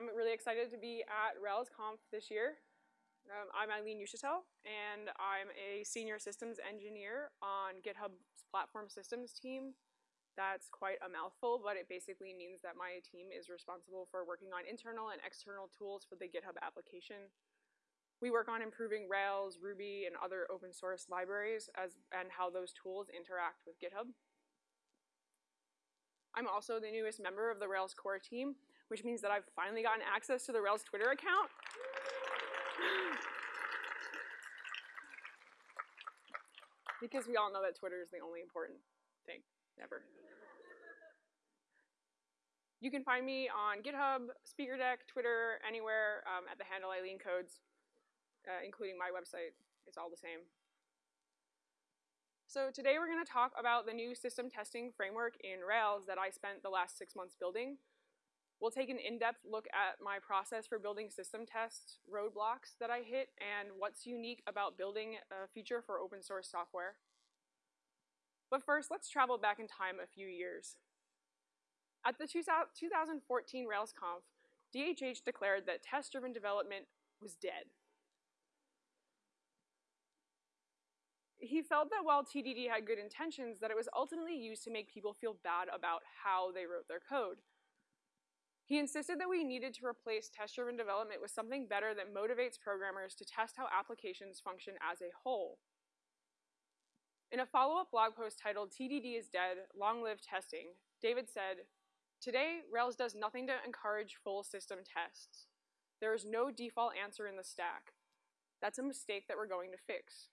I'm really excited to be at RailsConf this year. Um, I'm Eileen Uchitelle, and I'm a senior systems engineer on GitHub's platform systems team. That's quite a mouthful, but it basically means that my team is responsible for working on internal and external tools for the GitHub application. We work on improving Rails, Ruby, and other open source libraries as, and how those tools interact with GitHub. I'm also the newest member of the Rails core team, which means that I've finally gotten access to the Rails Twitter account. because we all know that Twitter is the only important thing ever. You can find me on GitHub, SpeakerDeck, Twitter, anywhere um, at the handle Eileen Codes, uh, including my website. It's all the same. So today we're going to talk about the new system testing framework in Rails that I spent the last six months building. We'll take an in-depth look at my process for building system tests, roadblocks that I hit, and what's unique about building a feature for open source software. But first, let's travel back in time a few years. At the 2014 RailsConf, DHH declared that test-driven development was dead. He felt that while TDD had good intentions, that it was ultimately used to make people feel bad about how they wrote their code. He insisted that we needed to replace test-driven development with something better that motivates programmers to test how applications function as a whole. In a follow-up blog post titled TDD is Dead, Long Live Testing, David said, Today, Rails does nothing to encourage full system tests. There is no default answer in the stack. That's a mistake that we're going to fix.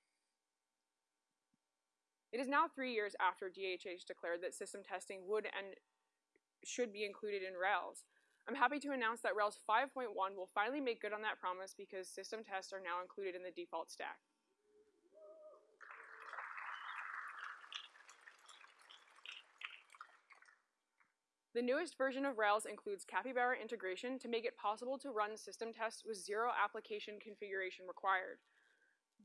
It is now three years after DHH declared that system testing would and should be included in Rails, I'm happy to announce that Rails 5.1 will finally make good on that promise because system tests are now included in the default stack. The newest version of Rails includes Capybara integration to make it possible to run system tests with zero application configuration required.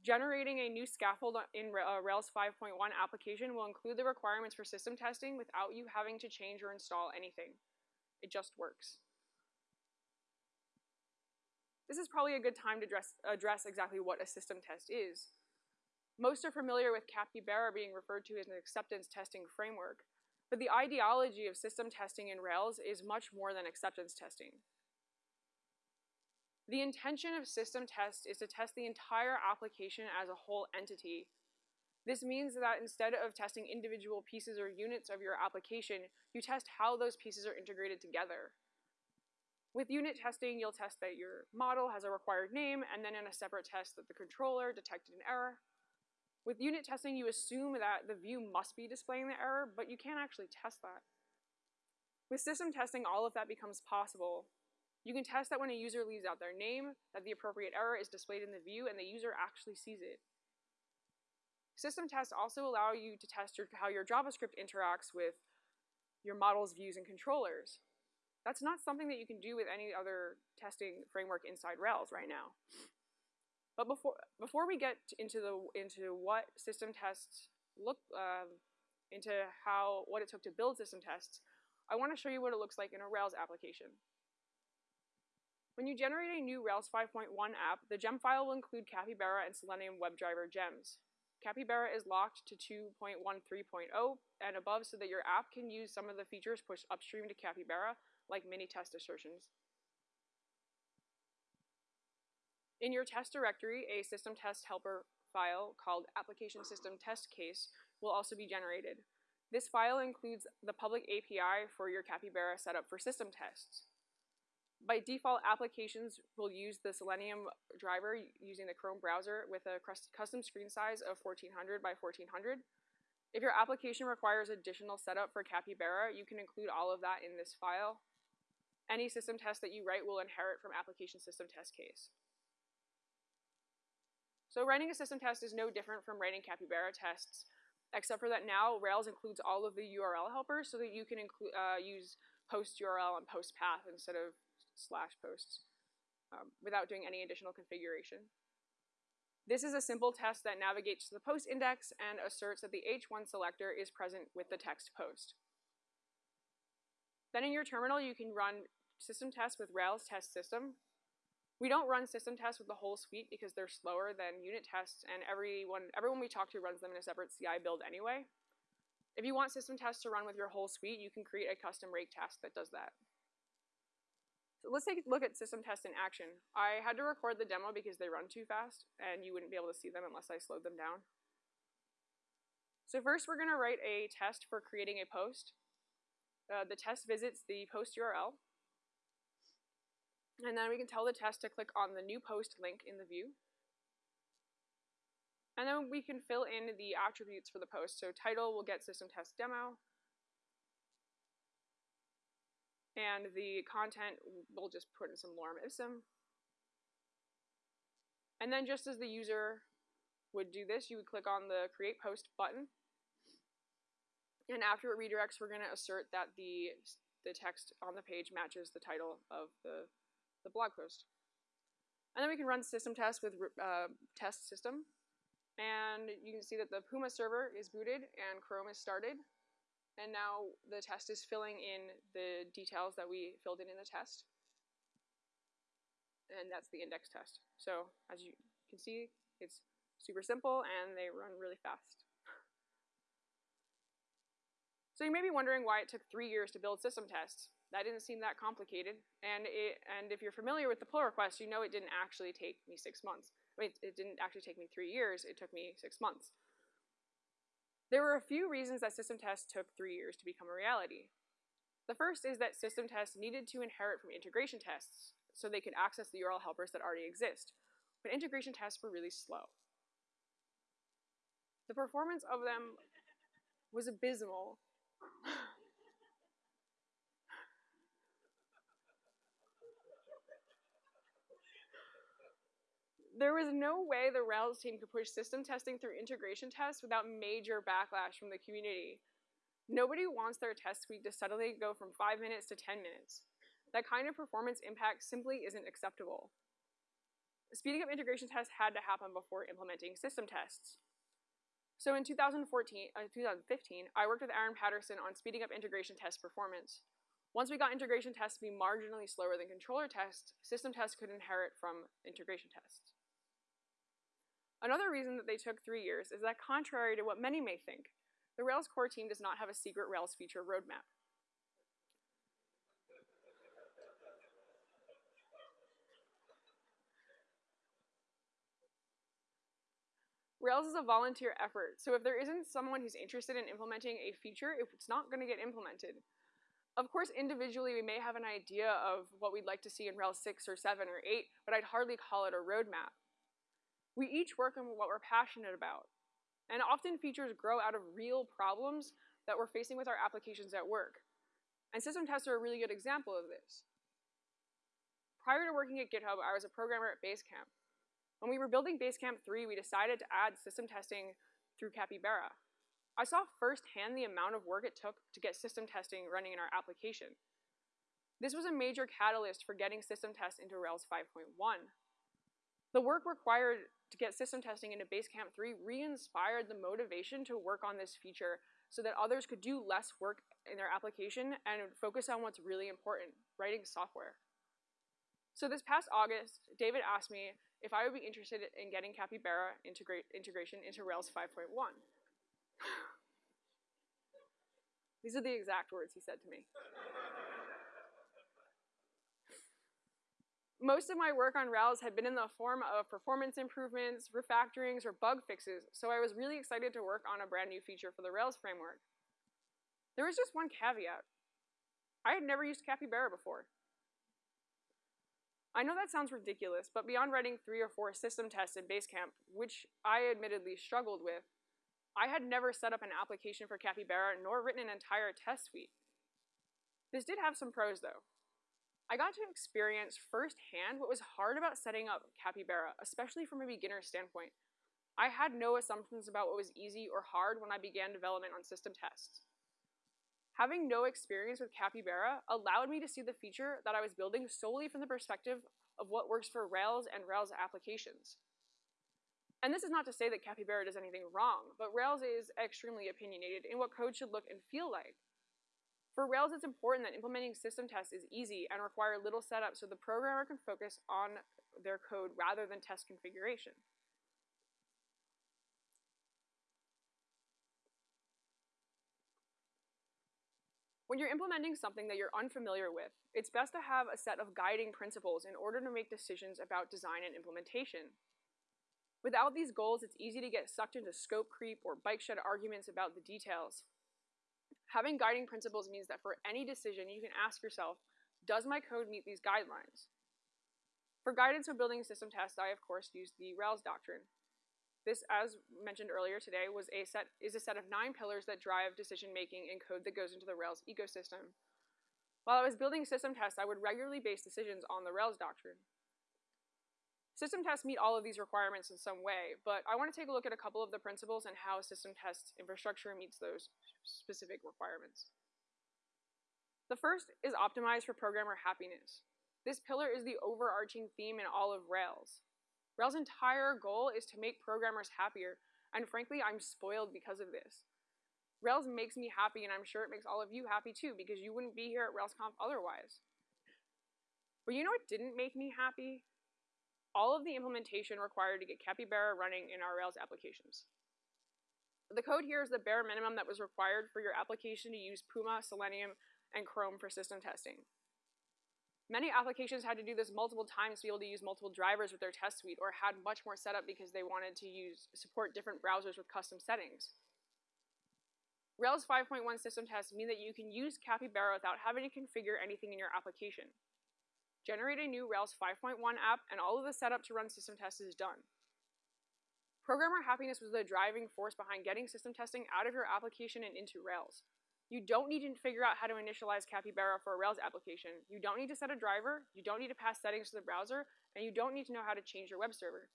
Generating a new scaffold in uh, Rails 5.1 application will include the requirements for system testing without you having to change or install anything. It just works. This is probably a good time to address, address exactly what a system test is. Most are familiar with Capybara being referred to as an acceptance testing framework, but the ideology of system testing in Rails is much more than acceptance testing. The intention of system test is to test the entire application as a whole entity. This means that instead of testing individual pieces or units of your application, you test how those pieces are integrated together. With unit testing, you'll test that your model has a required name, and then in a separate test that the controller detected an error. With unit testing, you assume that the view must be displaying the error, but you can't actually test that. With system testing, all of that becomes possible. You can test that when a user leaves out their name, that the appropriate error is displayed in the view, and the user actually sees it. System tests also allow you to test your, how your JavaScript interacts with your models, views, and controllers. That's not something that you can do with any other testing framework inside Rails right now. But before before we get into the into what system tests look um, into how what it took to build system tests, I want to show you what it looks like in a Rails application. When you generate a new Rails 5.1 app, the gem file will include Capybara and Selenium WebDriver gems. Capybara is locked to 2.13.0 and above so that your app can use some of the features pushed upstream to Capybara like Minitest assertions. In your test directory, a system test helper file called application system test case will also be generated. This file includes the public API for your Capybara setup for system tests. By default, applications will use the Selenium driver using the Chrome browser with a custom screen size of 1400 by 1400. If your application requires additional setup for Capybara, you can include all of that in this file. Any system test that you write will inherit from application system test case. So writing a system test is no different from writing Capybara tests, except for that now Rails includes all of the URL helpers so that you can uh, use post URL and post path instead of slash posts um, without doing any additional configuration. This is a simple test that navigates to the post index and asserts that the h1 selector is present with the text post. Then in your terminal, you can run system tests with Rails test system. We don't run system tests with the whole suite because they're slower than unit tests, and everyone, everyone we talk to runs them in a separate CI build anyway. If you want system tests to run with your whole suite, you can create a custom rake task that does that. So let's take a look at system tests in action. I had to record the demo because they run too fast, and you wouldn't be able to see them unless I slowed them down. So first, we're going to write a test for creating a post. Uh, the test visits the post URL, and then we can tell the test to click on the new post link in the view. And then we can fill in the attributes for the post. So title will get system test demo. And the content, we'll just put in some lorem ipsum. And then just as the user would do this, you would click on the create post button. And after it redirects, we're going to assert that the, the text on the page matches the title of the the blog post. And then we can run system test with uh, test system. And you can see that the Puma server is booted and Chrome is started. And now the test is filling in the details that we filled in in the test. And that's the index test. So as you can see, it's super simple and they run really fast. So you may be wondering why it took three years to build system tests. That didn't seem that complicated. And, it, and if you're familiar with the pull request, you know it didn't actually take me six months. I mean, it didn't actually take me three years, it took me six months. There were a few reasons that system tests took three years to become a reality. The first is that system tests needed to inherit from integration tests so they could access the URL helpers that already exist. But integration tests were really slow. The performance of them was abysmal. There was no way the Rails team could push system testing through integration tests without major backlash from the community. Nobody wants their test suite to suddenly go from 5 minutes to 10 minutes. That kind of performance impact simply isn't acceptable. Speeding up integration tests had to happen before implementing system tests. So in 2014, uh, 2015, I worked with Aaron Patterson on speeding up integration test performance. Once we got integration tests to be marginally slower than controller tests, system tests could inherit from integration tests. Another reason that they took three years is that contrary to what many may think, the Rails core team does not have a secret Rails feature roadmap. Rails is a volunteer effort, so if there isn't someone who's interested in implementing a feature, it's not going to get implemented. Of course, individually, we may have an idea of what we'd like to see in Rails 6 or 7 or 8, but I'd hardly call it a roadmap. We each work on what we're passionate about. And often features grow out of real problems that we're facing with our applications at work. And system tests are a really good example of this. Prior to working at GitHub, I was a programmer at Basecamp. When we were building Basecamp 3, we decided to add system testing through Capybara. I saw firsthand the amount of work it took to get system testing running in our application. This was a major catalyst for getting system tests into Rails 5.1. The work required to get system testing into Basecamp 3 re-inspired the motivation to work on this feature so that others could do less work in their application and focus on what's really important, writing software. So this past August, David asked me if I would be interested in getting Capybara integrate, integration into Rails 5.1. These are the exact words he said to me. most of my work on Rails had been in the form of performance improvements, refactorings, or bug fixes, so I was really excited to work on a brand new feature for the Rails framework. There was just one caveat. I had never used Capybara before. I know that sounds ridiculous, but beyond writing three or four system tests in Basecamp, which I admittedly struggled with, I had never set up an application for Capybara nor written an entire test suite. This did have some pros though. I got to experience firsthand what was hard about setting up Capybara, especially from a beginner standpoint. I had no assumptions about what was easy or hard when I began development on system tests. Having no experience with Capybara allowed me to see the feature that I was building solely from the perspective of what works for Rails and Rails applications. And this is not to say that Capybara does anything wrong, but Rails is extremely opinionated in what code should look and feel like. For Rails, it's important that implementing system tests is easy and require little setup so the programmer can focus on their code rather than test configuration. When you're implementing something that you're unfamiliar with, it's best to have a set of guiding principles in order to make decisions about design and implementation. Without these goals, it's easy to get sucked into scope creep or bike shed arguments about the details. Having guiding principles means that for any decision, you can ask yourself, does my code meet these guidelines? For guidance when building system tests, I of course used the Rails doctrine. This, as mentioned earlier today, was a set is a set of nine pillars that drive decision making in code that goes into the Rails ecosystem. While I was building system tests, I would regularly base decisions on the Rails doctrine. System tests meet all of these requirements in some way, but I want to take a look at a couple of the principles and how system test infrastructure meets those specific requirements. The first is optimized for programmer happiness. This pillar is the overarching theme in all of Rails. Rails' entire goal is to make programmers happier, and frankly, I'm spoiled because of this. Rails makes me happy, and I'm sure it makes all of you happy too, because you wouldn't be here at RailsConf otherwise. But you know what didn't make me happy? all of the implementation required to get Capybara running in our Rails applications. The code here is the bare minimum that was required for your application to use Puma, Selenium, and Chrome for system testing. Many applications had to do this multiple times to be able to use multiple drivers with their test suite or had much more setup because they wanted to use support different browsers with custom settings. Rails 5.1 system tests mean that you can use Capybara without having to configure anything in your application generate a new Rails 5.1 app, and all of the setup to run system tests is done. Programmer happiness was the driving force behind getting system testing out of your application and into Rails. You don't need to figure out how to initialize Capybara for a Rails application. You don't need to set a driver, you don't need to pass settings to the browser, and you don't need to know how to change your web server.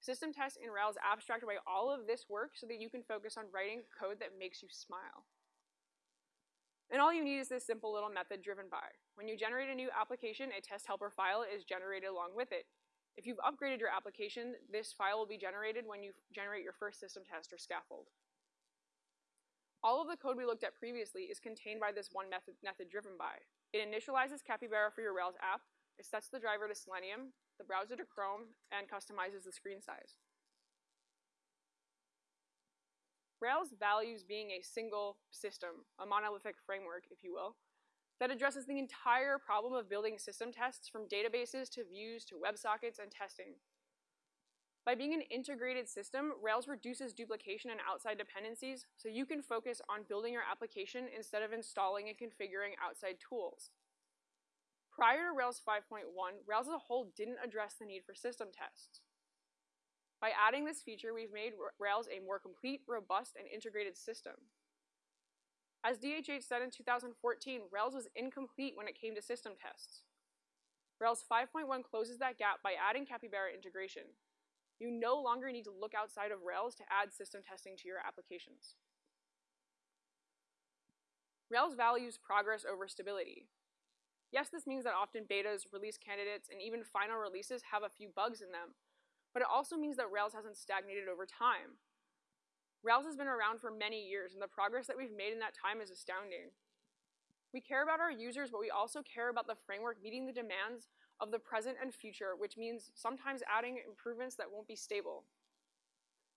System tests in Rails abstract away all of this work so that you can focus on writing code that makes you smile. And all you need is this simple little method driven by. When you generate a new application, a test helper file is generated along with it. If you've upgraded your application, this file will be generated when you generate your first system test or scaffold. All of the code we looked at previously is contained by this one method, method driven by. It initializes Capybara for your Rails app, it sets the driver to Selenium, the browser to Chrome, and customizes the screen size. Rails values being a single system, a monolithic framework, if you will, that addresses the entire problem of building system tests from databases to views to WebSockets and testing. By being an integrated system, Rails reduces duplication and outside dependencies so you can focus on building your application instead of installing and configuring outside tools. Prior to Rails 5.1, Rails as a whole didn't address the need for system tests. By adding this feature, we've made Rails a more complete, robust, and integrated system. As DHH said in 2014, Rails was incomplete when it came to system tests. Rails 5.1 closes that gap by adding Capybara integration. You no longer need to look outside of Rails to add system testing to your applications. Rails values progress over stability. Yes, this means that often betas, release candidates, and even final releases have a few bugs in them, but it also means that Rails hasn't stagnated over time. Rails has been around for many years, and the progress that we've made in that time is astounding. We care about our users, but we also care about the framework meeting the demands of the present and future, which means sometimes adding improvements that won't be stable.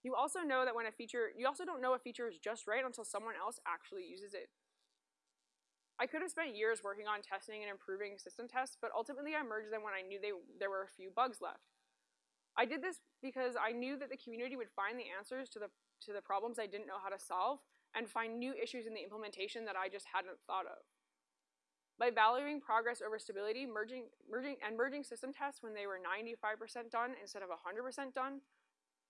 You also know that when a feature, you also don't know a feature is just right until someone else actually uses it. I could have spent years working on testing and improving system tests, but ultimately I merged them when I knew they, there were a few bugs left. I did this because I knew that the community would find the answers to the, to the problems I didn't know how to solve and find new issues in the implementation that I just hadn't thought of. By valuing progress over stability, merging, merging, and merging system tests when they were 95% done instead of 100% done,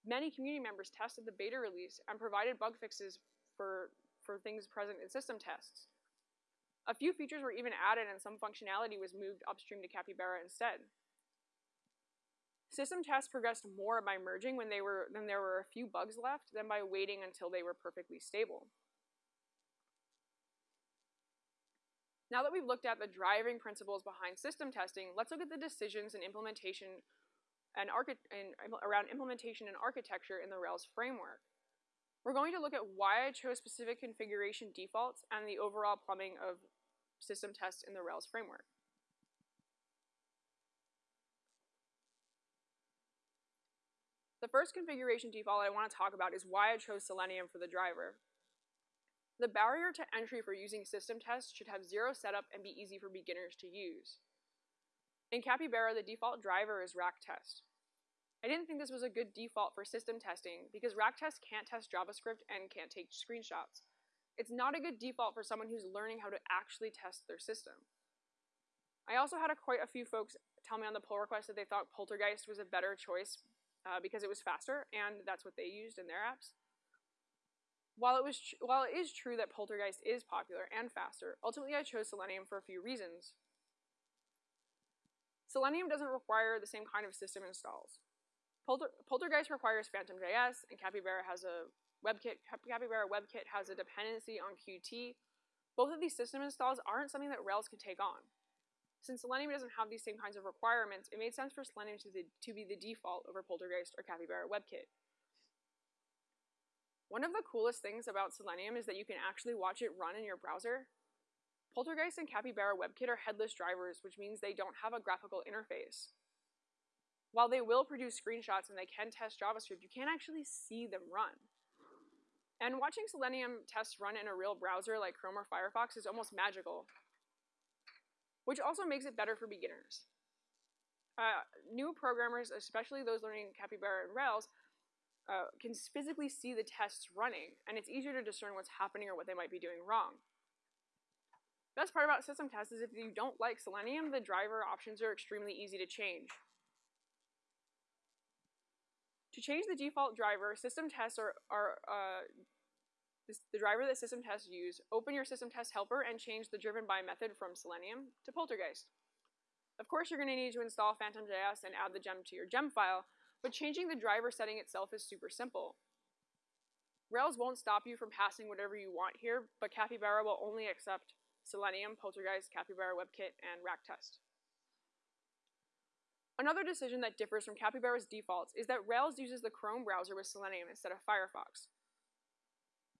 many community members tested the beta release and provided bug fixes for, for things present in system tests. A few features were even added and some functionality was moved upstream to Capybara instead. System tests progressed more by merging when they were when there were a few bugs left than by waiting until they were perfectly stable. Now that we've looked at the driving principles behind system testing, let's look at the decisions and implementation and, and um, around implementation and architecture in the Rails framework. We're going to look at why I chose specific configuration defaults and the overall plumbing of system tests in the Rails framework. The first configuration default I want to talk about is why I chose Selenium for the driver. The barrier to entry for using system tests should have zero setup and be easy for beginners to use. In Capybara, the default driver is rack test. I didn't think this was a good default for system testing because rack test can't test JavaScript and can't take screenshots. It's not a good default for someone who's learning how to actually test their system. I also had a, quite a few folks tell me on the pull request that they thought Poltergeist was a better choice uh, because it was faster, and that's what they used in their apps. While it, was while it is true that Poltergeist is popular and faster, ultimately I chose Selenium for a few reasons. Selenium doesn't require the same kind of system installs. Polter Poltergeist requires Phantom.js, and Capybara has a WebKit. Capybara WebKit has a dependency on Qt. Both of these system installs aren't something that Rails can take on. Since Selenium doesn't have these same kinds of requirements, it made sense for Selenium to, the, to be the default over Poltergeist or Capybara WebKit. One of the coolest things about Selenium is that you can actually watch it run in your browser. Poltergeist and Capybara WebKit are headless drivers, which means they don't have a graphical interface. While they will produce screenshots and they can test JavaScript, you can't actually see them run. And watching Selenium tests run in a real browser like Chrome or Firefox is almost magical which also makes it better for beginners. Uh, new programmers, especially those learning Capybara and Rails, uh, can physically see the tests running, and it's easier to discern what's happening or what they might be doing wrong. Best part about system tests is if you don't like Selenium, the driver options are extremely easy to change. To change the default driver, system tests are, are uh, this, the driver that system tests use, open your system test helper and change the driven by method from Selenium to Poltergeist. Of course, you're going to need to install Phantom.js and add the gem to your gem file, but changing the driver setting itself is super simple. Rails won't stop you from passing whatever you want here, but Capybara will only accept Selenium, Poltergeist, Capybara WebKit, and Racktest. Another decision that differs from Capybara's defaults is that Rails uses the Chrome browser with Selenium instead of Firefox.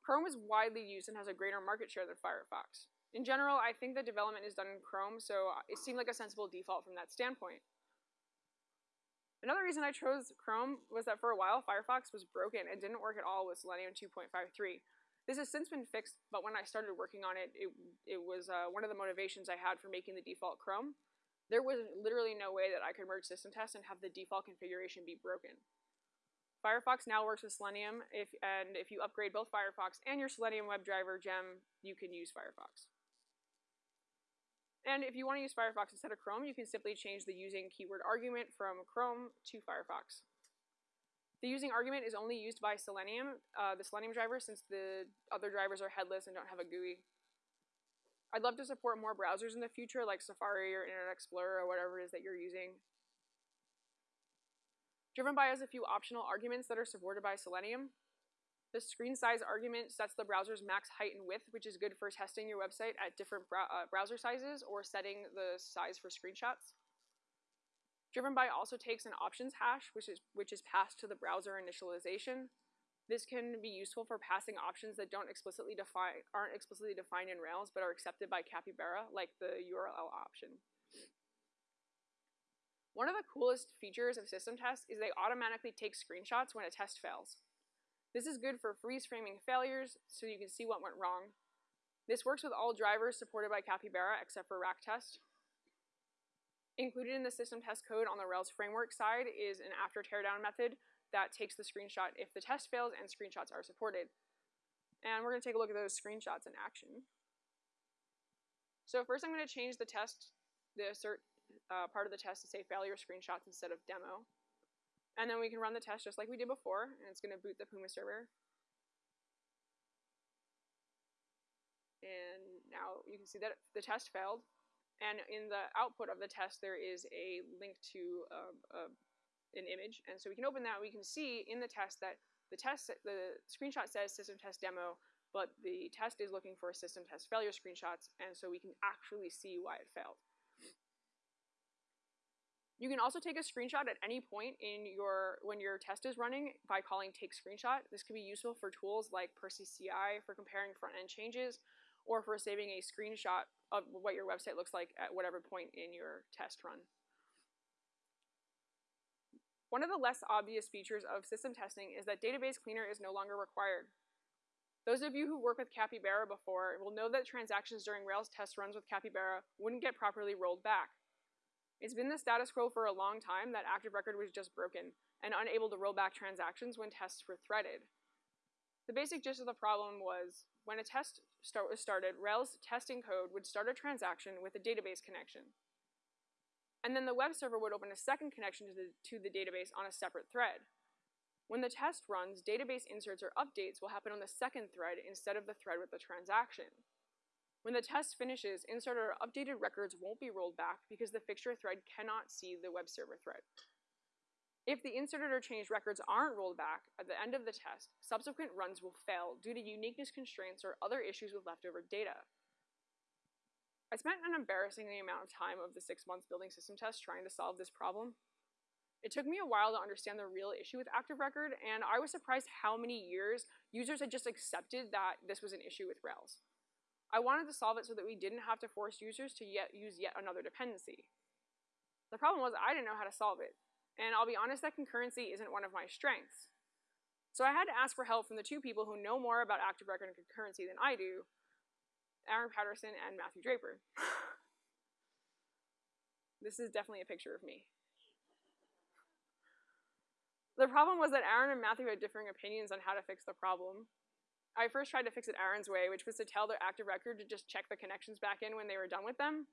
Chrome is widely used and has a greater market share than Firefox. In general, I think the development is done in Chrome, so it seemed like a sensible default from that standpoint. Another reason I chose Chrome was that for a while, Firefox was broken and didn't work at all with Selenium 2.53. This has since been fixed, but when I started working on it, it, it was uh, one of the motivations I had for making the default Chrome. There was literally no way that I could merge system tests and have the default configuration be broken. Firefox now works with Selenium, if, and if you upgrade both Firefox and your Selenium WebDriver gem, you can use Firefox. And if you want to use Firefox instead of Chrome, you can simply change the using keyword argument from Chrome to Firefox. The using argument is only used by Selenium, uh, the Selenium driver, since the other drivers are headless and don't have a GUI. I'd love to support more browsers in the future, like Safari or Internet Explorer or whatever it is that you're using. Driven by has a few optional arguments that are supported by Selenium. The screen size argument sets the browser's max height and width, which is good for testing your website at different uh, browser sizes or setting the size for screenshots. Driven by also takes an options hash, which is, which is passed to the browser initialization. This can be useful for passing options that don't explicitly define, aren't explicitly defined in Rails, but are accepted by Capybara, like the URL option. One of the coolest features of system tests is they automatically take screenshots when a test fails. This is good for freeze framing failures so you can see what went wrong. This works with all drivers supported by Capybara except for rack test. Included in the system test code on the Rails framework side is an after teardown method that takes the screenshot if the test fails and screenshots are supported. And we're going to take a look at those screenshots in action. So first I'm going to change the test, the assert uh, part of the test to say failure screenshots instead of demo. And then we can run the test just like we did before, and it's going to boot the Puma server. And now you can see that the test failed. And in the output of the test, there is a link to uh, an image. And so we can open that. We can see in the test that the test, the screenshot says system test demo, but the test is looking for system test failure screenshots. And so we can actually see why it failed. You can also take a screenshot at any point in your when your test is running by calling take screenshot. This can be useful for tools like Percy CI for comparing front end changes, or for saving a screenshot of what your website looks like at whatever point in your test run. One of the less obvious features of system testing is that database cleaner is no longer required. Those of you who worked with Capybara before will know that transactions during Rails test runs with Capybara wouldn't get properly rolled back. It's been the status quo for a long time that Active Record was just broken and unable to roll back transactions when tests were threaded. The basic gist of the problem was when a test start was started, Rails testing code would start a transaction with a database connection. And then the web server would open a second connection to the, to the database on a separate thread. When the test runs, database inserts or updates will happen on the second thread instead of the thread with the transaction. When the test finishes, inserted or updated records won't be rolled back because the fixture thread cannot see the web server thread. If the inserted or changed records aren't rolled back at the end of the test, subsequent runs will fail due to uniqueness constraints or other issues with leftover data. I spent an embarrassingly amount of time of the six months building system tests trying to solve this problem. It took me a while to understand the real issue with Active Record, and I was surprised how many years users had just accepted that this was an issue with Rails. I wanted to solve it so that we didn't have to force users to yet use yet another dependency. The problem was I didn't know how to solve it, and I'll be honest that concurrency isn't one of my strengths. So I had to ask for help from the two people who know more about Active Record and concurrency than I do, Aaron Patterson and Matthew Draper. this is definitely a picture of me. The problem was that Aaron and Matthew had differing opinions on how to fix the problem. I first tried to fix it Aaron's way, which was to tell their active record to just check the connections back in when they were done with them.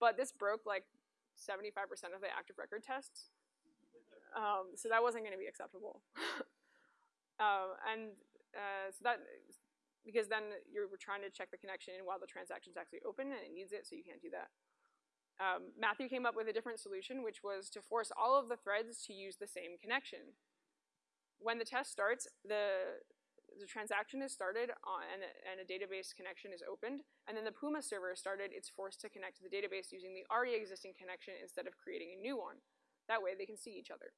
But this broke like 75% of the active record tests. Um, so that wasn't going to be acceptable. uh, and uh, so that, because then you're trying to check the connection while the transaction is actually open and it needs it, so you can't do that. Um, Matthew came up with a different solution, which was to force all of the threads to use the same connection. When the test starts, the, the transaction is started on, and, and, a, database connection is opened, and then the Puma server is started, it's forced to connect to the database using the already existing connection instead of creating a new one. That way they can see each other.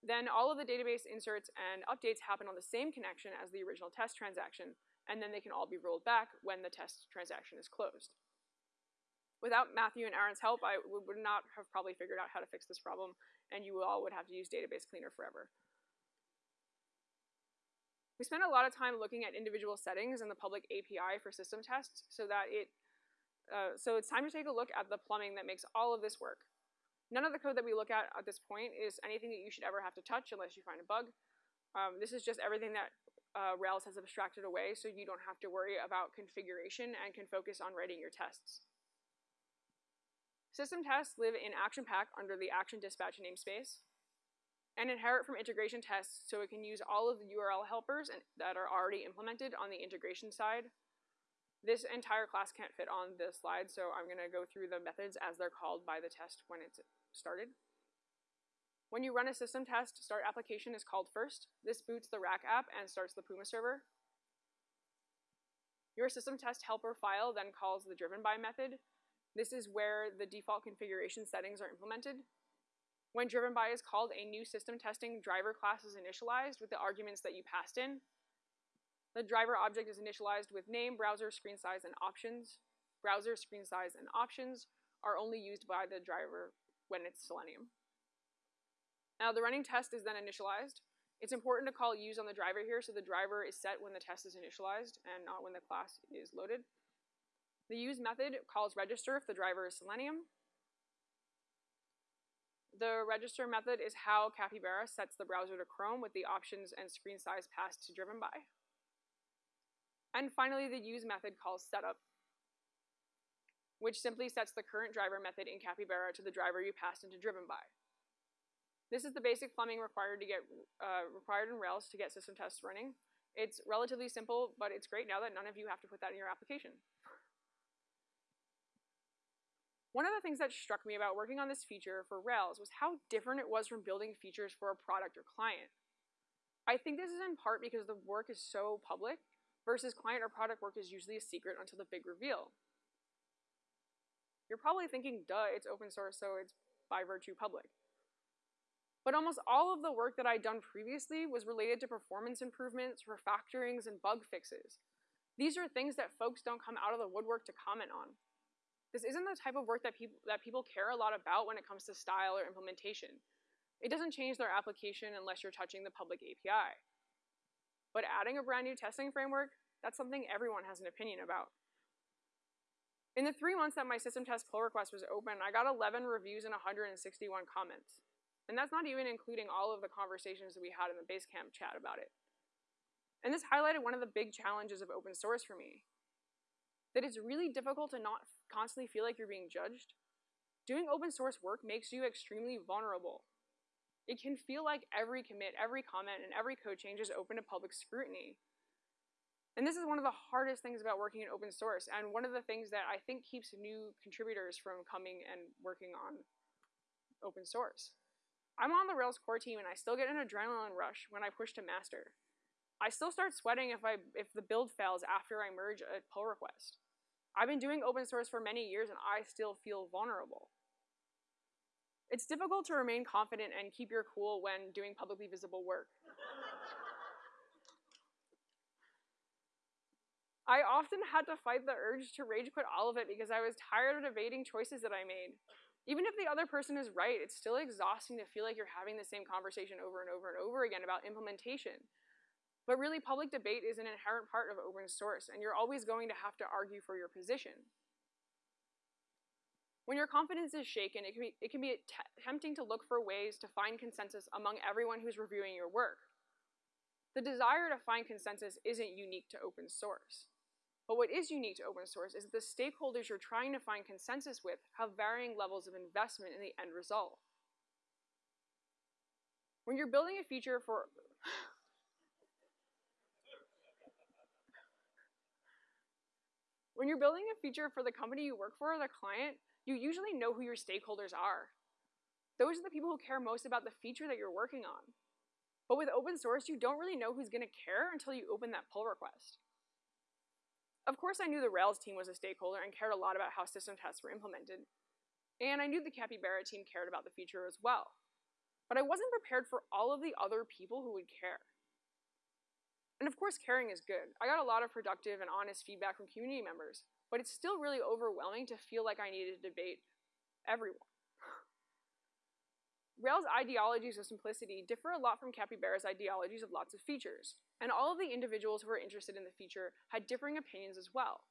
Then all of the database inserts and updates happen on the same connection as the original test transaction, and then they can all be rolled back when the test transaction is closed. Without Matthew and Aaron's help, I would not have probably figured out how to fix this problem, and you all would have to use Database Cleaner forever. We spent a lot of time looking at individual settings in the public API for system tests so that it, uh, so it's time to take a look at the plumbing that makes all of this work. None of the code that we look at at this point is anything that you should ever have to touch unless you find a bug. Um, this is just everything that uh, Rails has abstracted away so you don't have to worry about configuration and can focus on writing your tests. System tests live in ActionPack under the Action Dispatch namespace and inherit from integration tests so it can use all of the URL helpers that are already implemented on the integration side. This entire class can't fit on this slide, so I'm going to go through the methods as they're called by the test when it's started. When you run a system test, start application is called first. This boots the Rack app and starts the Puma server. Your system test helper file then calls the driven by method, this is where the default configuration settings are implemented. When driven by is called, a new system testing driver class is initialized with the arguments that you passed in. The driver object is initialized with name, browser, screen size, and options. Browser, screen size, and options are only used by the driver when it's Selenium. Now the running test is then initialized. It's important to call use on the driver here so the driver is set when the test is initialized and not when the class is loaded. The use method calls register if the driver is Selenium. The register method is how Capybara sets the browser to Chrome with the options and screen size passed to driven by. And finally, the use method calls setup, which simply sets the current driver method in Capybara to the driver you passed into driven by. This is the basic plumbing required to get uh, required in Rails to get system tests running. It's relatively simple, but it's great now that none of you have to put that in your application. One of the things that struck me about working on this feature for Rails was how different it was from building features for a product or client. I think this is in part because the work is so public versus client or product work is usually a secret until the big reveal. You're probably thinking, duh, it's open source, so it's by virtue public. But almost all of the work that I'd done previously was related to performance improvements, refactorings, and bug fixes. These are things that folks don't come out of the woodwork to comment on. This isn't the type of work that, peop that people care a lot about when it comes to style or implementation. It doesn't change their application unless you're touching the public API. But adding a brand new testing framework, that's something everyone has an opinion about. In the three months that my system test pull request was open, I got 11 reviews and 161 comments. And that's not even including all of the conversations that we had in the Basecamp chat about it. And this highlighted one of the big challenges of open source for me. That it's really difficult to not constantly feel like you're being judged. Doing open source work makes you extremely vulnerable. It can feel like every commit, every comment, and every code change is open to public scrutiny. And this is one of the hardest things about working in open source, and one of the things that I think keeps new contributors from coming and working on open source. I'm on the Rails core team, and I still get an adrenaline rush when I push to master. I still start sweating if, I, if the build fails after I merge a pull request. I've been doing open source for many years, and I still feel vulnerable. It's difficult to remain confident and keep your cool when doing publicly visible work. I often had to fight the urge to rage quit all of it because I was tired of debating choices that I made. Even if the other person is right, it's still exhausting to feel like you're having the same conversation over and over and over again about implementation. But really, public debate is an inherent part of open source, and you're always going to have to argue for your position. When your confidence is shaken, it can be, it can be tempting to look for ways to find consensus among everyone who's reviewing your work. The desire to find consensus isn't unique to open source. But what is unique to open source is that the stakeholders you're trying to find consensus with have varying levels of investment in the end result. When you're building a feature for When you're building a feature for the company you work for or the client, you usually know who your stakeholders are. Those are the people who care most about the feature that you're working on. But with open source, you don't really know who's going to care until you open that pull request. Of course, I knew the Rails team was a stakeholder and cared a lot about how system tests were implemented. And I knew the Capybara team cared about the feature as well. But I wasn't prepared for all of the other people who would care. And of course, caring is good. I got a lot of productive and honest feedback from community members, but it's still really overwhelming to feel like I needed to debate everyone. Rails ideologies of simplicity differ a lot from Capybara's ideologies of lots of features, and all of the individuals who were interested in the feature had differing opinions as well.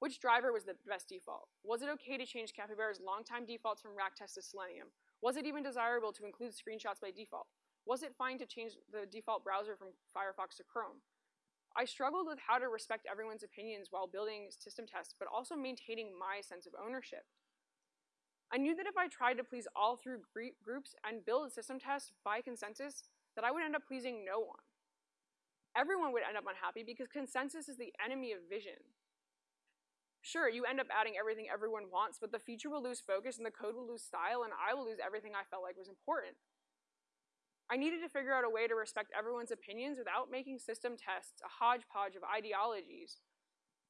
Which driver was the best default? Was it okay to change Capybara's longtime defaults from Racktest to Selenium? Was it even desirable to include screenshots by default? Was it fine to change the default browser from Firefox to Chrome? I struggled with how to respect everyone's opinions while building system tests, but also maintaining my sense of ownership. I knew that if I tried to please all through groups and build system test by consensus, that I would end up pleasing no one. Everyone would end up unhappy because consensus is the enemy of vision. Sure, you end up adding everything everyone wants, but the feature will lose focus and the code will lose style and I will lose everything I felt like was important. I needed to figure out a way to respect everyone's opinions without making system tests a hodgepodge of ideologies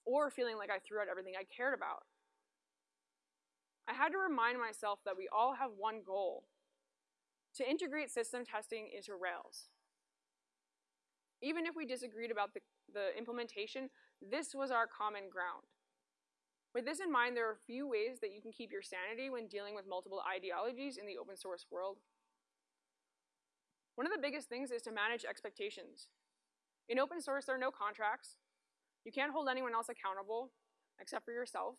or feeling like I threw out everything I cared about. I had to remind myself that we all have one goal to integrate system testing into Rails. Even if we disagreed about the, the implementation, this was our common ground. With this in mind, there are a few ways that you can keep your sanity when dealing with multiple ideologies in the open source world. One of the biggest things is to manage expectations. In open source, there are no contracts. You can't hold anyone else accountable except for yourself,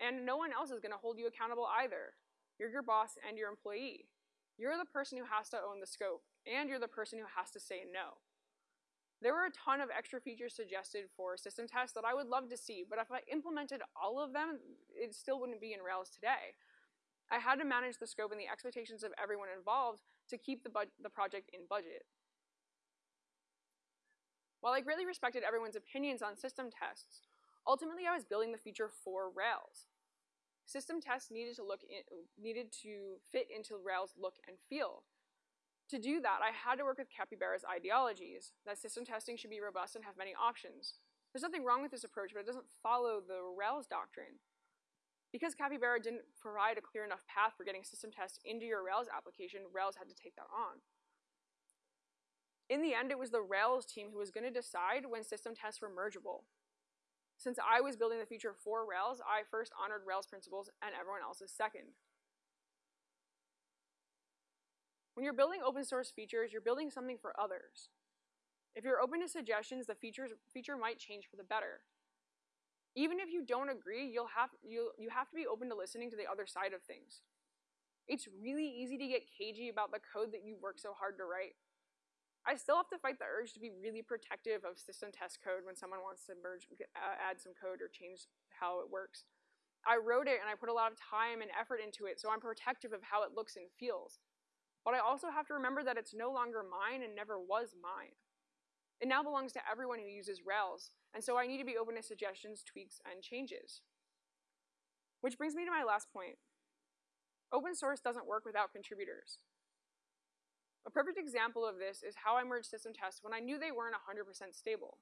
and no one else is going to hold you accountable either. You're your boss and your employee. You're the person who has to own the scope, and you're the person who has to say no. There were a ton of extra features suggested for system tests that I would love to see, but if I implemented all of them, it still wouldn't be in Rails today. I had to manage the scope and the expectations of everyone involved to keep the, the project in budget. While I greatly respected everyone's opinions on system tests, ultimately I was building the feature for Rails. System tests needed to look in, needed to fit into Rails look and feel. To do that, I had to work with Capybara's ideologies, that system testing should be robust and have many options. There's nothing wrong with this approach, but it doesn't follow the Rails doctrine. Because Capybara didn't provide a clear enough path for getting system tests into your Rails application, Rails had to take that on. In the end, it was the Rails team who was going to decide when system tests were mergeable. Since I was building the feature for Rails, I first honored Rails principles and everyone else is second. When you're building open source features, you're building something for others. If you're open to suggestions, the features, feature might change for the better. Even if you don't agree, you'll have, you, you have to be open to listening to the other side of things. It's really easy to get cagey about the code that you work so hard to write. I still have to fight the urge to be really protective of system test code when someone wants to merge, add some code or change how it works. I wrote it and I put a lot of time and effort into it, so I'm protective of how it looks and feels. But I also have to remember that it's no longer mine and never was mine. It now belongs to everyone who uses Rails, and so I need to be open to suggestions, tweaks, and changes. Which brings me to my last point. Open source doesn't work without contributors. A perfect example of this is how I merged system tests when I knew they weren't 100% stable.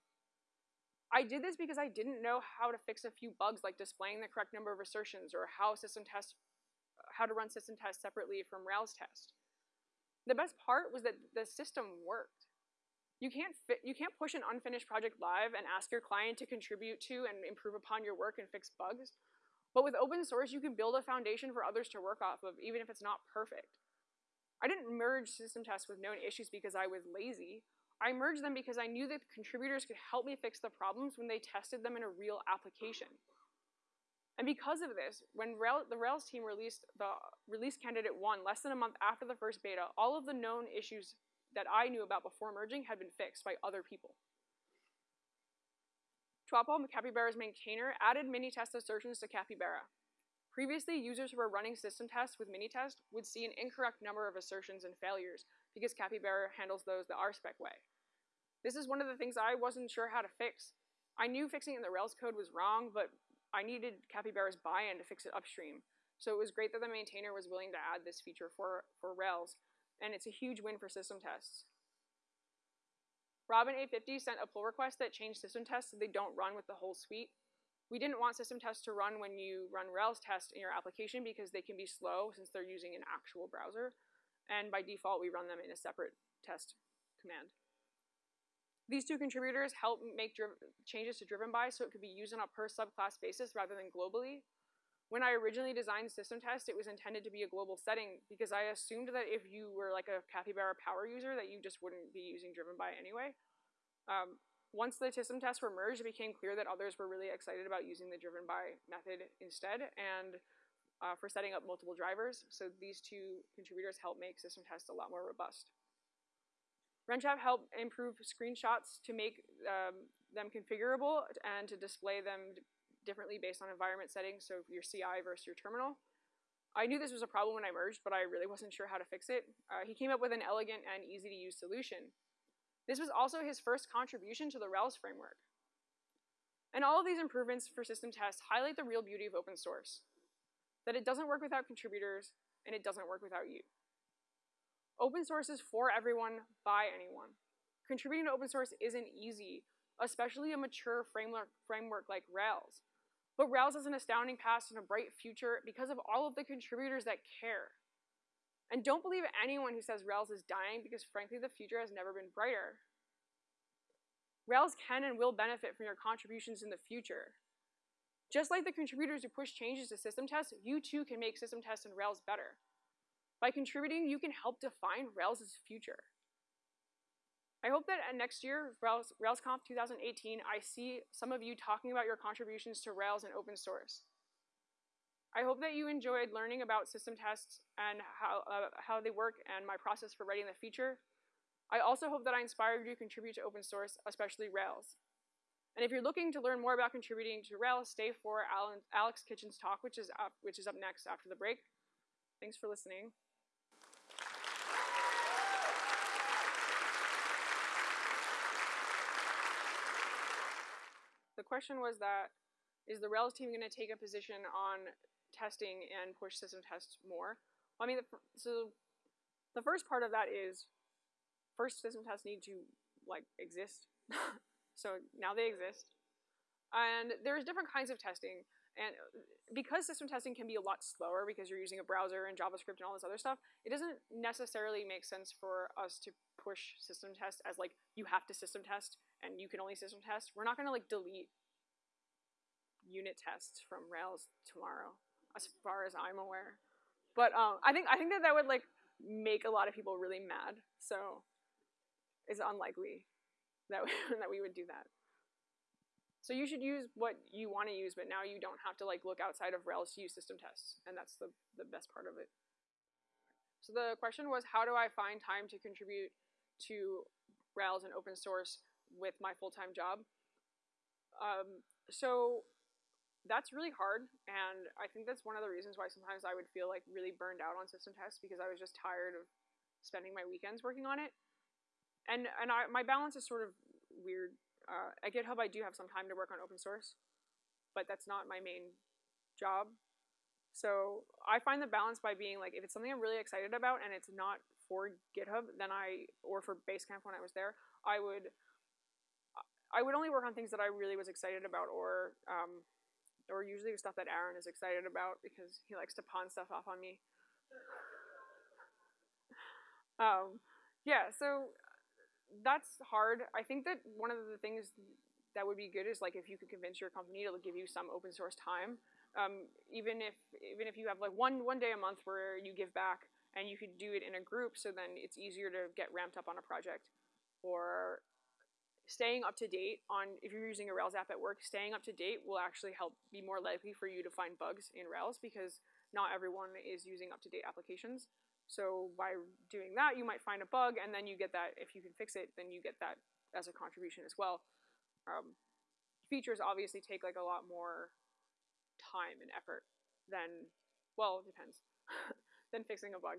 I did this because I didn't know how to fix a few bugs like displaying the correct number of assertions or how system test, how to run system tests separately from Rails test. The best part was that the system worked. You can't, fit, you can't push an unfinished project live and ask your client to contribute to and improve upon your work and fix bugs. But with open source, you can build a foundation for others to work off of, even if it's not perfect. I didn't merge system tests with known issues because I was lazy. I merged them because I knew that contributors could help me fix the problems when they tested them in a real application. And because of this, when Rail, the Rails team released the release candidate one less than a month after the first beta, all of the known issues that I knew about before merging had been fixed by other people. Twalpole, Capybara's maintainer, added Minitest assertions to Capybara. Previously, users who were running system tests with Minitest would see an incorrect number of assertions and failures because Capybara handles those the RSpec way. This is one of the things I wasn't sure how to fix. I knew fixing it in the Rails code was wrong, but I needed Capybara's buy-in to fix it upstream. So it was great that the maintainer was willing to add this feature for, for Rails, and it's a huge win for system tests. Robin 850 sent a pull request that changed system tests so they don't run with the whole suite. We didn't want system tests to run when you run Rails tests in your application because they can be slow since they're using an actual browser. And by default, we run them in a separate test command. These two contributors help make changes to driven by so it could be used on a per subclass basis rather than globally. When I originally designed system test, it was intended to be a global setting because I assumed that if you were like a Capybara power user that you just wouldn't be using driven by anyway. Um, once the system tests were merged, it became clear that others were really excited about using the driven by method instead and uh, for setting up multiple drivers. So these two contributors help make system tests a lot more robust. RenChap helped improve screenshots to make um, them configurable and to display them differently based on environment settings, so your CI versus your terminal. I knew this was a problem when I merged, but I really wasn't sure how to fix it. Uh, he came up with an elegant and easy to use solution. This was also his first contribution to the Rails framework. And all of these improvements for system tests highlight the real beauty of open source, that it doesn't work without contributors, and it doesn't work without you. Open source is for everyone, by anyone. Contributing to open source isn't easy, especially a mature framework, framework like Rails. But Rails has an astounding past and a bright future because of all of the contributors that care. And don't believe anyone who says Rails is dying because frankly the future has never been brighter. Rails can and will benefit from your contributions in the future. Just like the contributors who push changes to system tests, you too can make system tests and Rails better. By contributing, you can help define Rails' future. I hope that next year, Rails, RailsConf 2018, I see some of you talking about your contributions to Rails and open source. I hope that you enjoyed learning about system tests and how, uh, how they work and my process for writing the feature. I also hope that I inspired you to contribute to open source, especially Rails. And if you're looking to learn more about contributing to Rails, stay for Alan, Alex Kitchen's talk, which is, up, which is up next after the break. Thanks for listening. Question was that, is the Rails team going to take a position on testing and push system tests more. I mean, the, so the first part of that is first system tests need to like exist. so now they exist. And there's different kinds of testing. And because system testing can be a lot slower because you're using a browser and JavaScript and all this other stuff, it doesn't necessarily make sense for us to push system tests as like you have to system test and you can only system test. We're not going to like delete unit tests from Rails tomorrow, as far as I'm aware. But um, I think I think that that would like make a lot of people really mad. So it's unlikely that we, that we would do that. So you should use what you want to use, but now you don't have to like look outside of Rails to use system tests, and that's the, the best part of it. So the question was, how do I find time to contribute to Rails and open source with my full-time job? Um, so that's really hard, and I think that's one of the reasons why sometimes I would feel like really burned out on system tests because I was just tired of spending my weekends working on it. And and I, my balance is sort of weird uh, at GitHub, I do have some time to work on open source, but that's not my main job. So I find the balance by being like, if it's something I'm really excited about and it's not for GitHub, then I, or for Basecamp when I was there, I would, I would only work on things that I really was excited about or, um, or usually stuff that Aaron is excited about because he likes to pawn stuff off on me. um, yeah, so that's hard. I think that one of the things that would be good is like if you could convince your company to give you some open source time, um, even if even if you have like one one day a month where you give back and you could do it in a group, so then it's easier to get ramped up on a project, or staying up to date on if you're using a Rails app at work, staying up to date will actually help be more likely for you to find bugs in Rails because not everyone is using up to date applications. So by doing that, you might find a bug, and then you get that, if you can fix it, then you get that as a contribution as well. Um, features obviously take like a lot more time and effort than, well, it depends, than fixing a bug,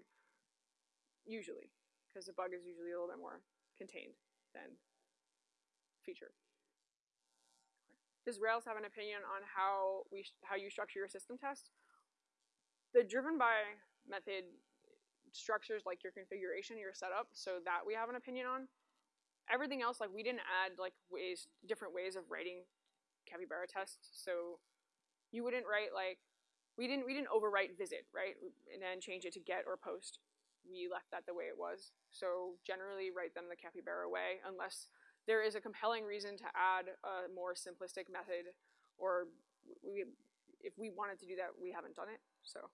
usually, because a bug is usually a little bit more contained than feature. Does Rails have an opinion on how we how you structure your system test? The driven by method structures like your configuration, your setup, so that we have an opinion on. Everything else, like we didn't add like ways, different ways of writing capybara tests. So you wouldn't write like we didn't we didn't overwrite visit right and then change it to get or post. We left that the way it was. So generally write them the capybara way unless there is a compelling reason to add a more simplistic method or we if we wanted to do that we haven't done it. So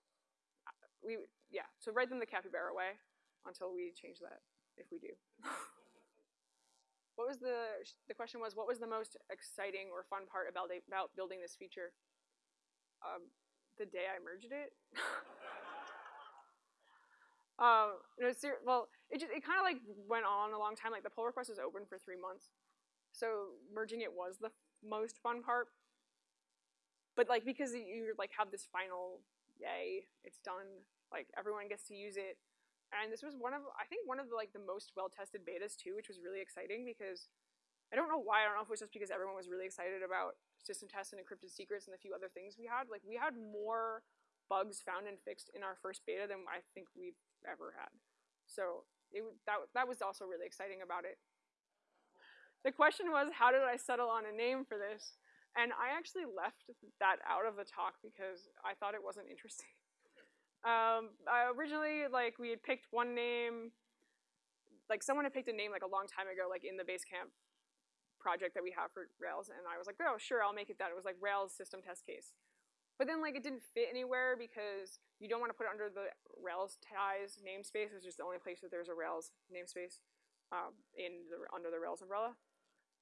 we yeah, so write them the capybara way until we change that, if we do. what was the, the question was, what was the most exciting or fun part about, about building this feature? Um, the day I merged it. um, no, well, it just, it kind of like went on a long time. Like the pull request was open for three months. So merging it was the most fun part. But like, because you like have this final, yay, it's done like everyone gets to use it. And this was one of, I think one of the, like the most well-tested betas too, which was really exciting because I don't know why, I don't know if it was just because everyone was really excited about system tests and encrypted secrets and a few other things we had. Like we had more bugs found and fixed in our first beta than I think we've ever had. So it, that, that was also really exciting about it. The question was, how did I settle on a name for this? And I actually left that out of the talk because I thought it wasn't interesting. Um, originally, like, we had picked one name, like, someone had picked a name, like, a long time ago, like, in the Basecamp project that we have for Rails, and I was like, oh, sure, I'll make it that. It was, like, Rails system test case. But then, like, it didn't fit anywhere because you don't want to put it under the Railties namespace, which is the only place that there's a Rails namespace um, in the, under the Rails umbrella,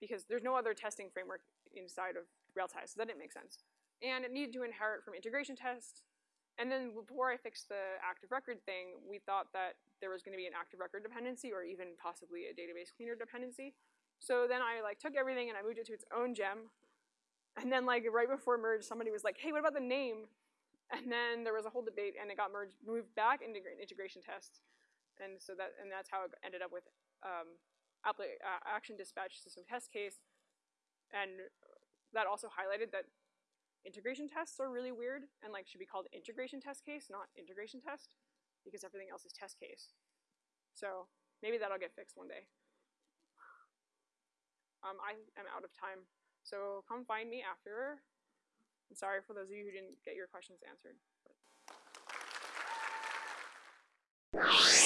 because there's no other testing framework inside of Railties, so that didn't make sense. And it needed to inherit from integration tests, and then before I fixed the active record thing, we thought that there was going to be an active record dependency or even possibly a database cleaner dependency. So then I like took everything and I moved it to its own gem. And then like right before merge, somebody was like, hey, what about the name? And then there was a whole debate and it got merged, moved back into integration tests. And so that, and that's how it ended up with um, uh, action dispatch system test case. And that also highlighted that integration tests are really weird and like should be called integration test case, not integration test, because everything else is test case. So maybe that'll get fixed one day. Um, I am out of time, so come find me after. I'm sorry for those of you who didn't get your questions answered. But.